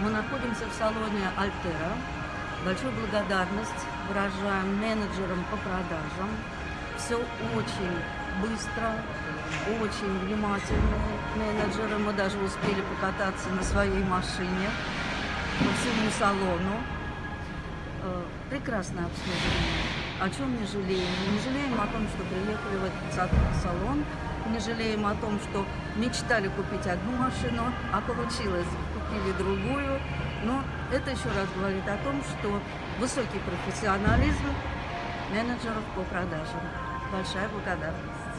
Мы находимся в салоне Альтера. Большую благодарность выражаем менеджерам по продажам. Все очень быстро, очень внимательные менеджеры. Мы даже успели покататься на своей машине по всему салону. Э, Прекрасное обслуживание. О чем не жалеем? Не жалеем о том, что приехали в этот са- салон. Не жалеем о том, что мечтали купить одну машину, а получилось, купили другую. Но это еще раз говорит о том, что высокий профессионализм менеджеров по продажам. Большая благодарность.